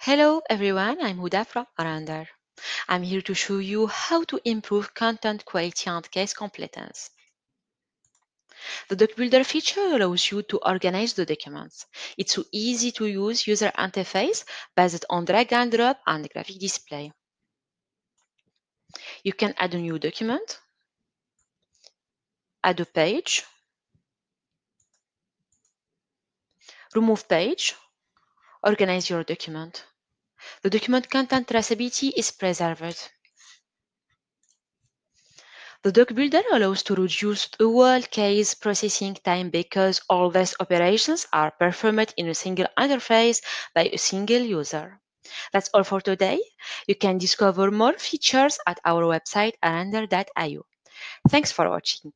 Hello everyone, I'm Huda from ARender. I'm here to show you how to improve content quality and case completeness. The Doc Builder feature allows you to organize the documents. It's an easy to use user interface based on drag and drop and graphic display. You can add a new document, add a page, remove page, organize your document. The document content traceability is preserved. The Doc Builder allows to reduce the whole case processing time because all these operations are performed in a single interface by a single user. That's all for today. You can discover more features at our website arender.io. Thanks for watching.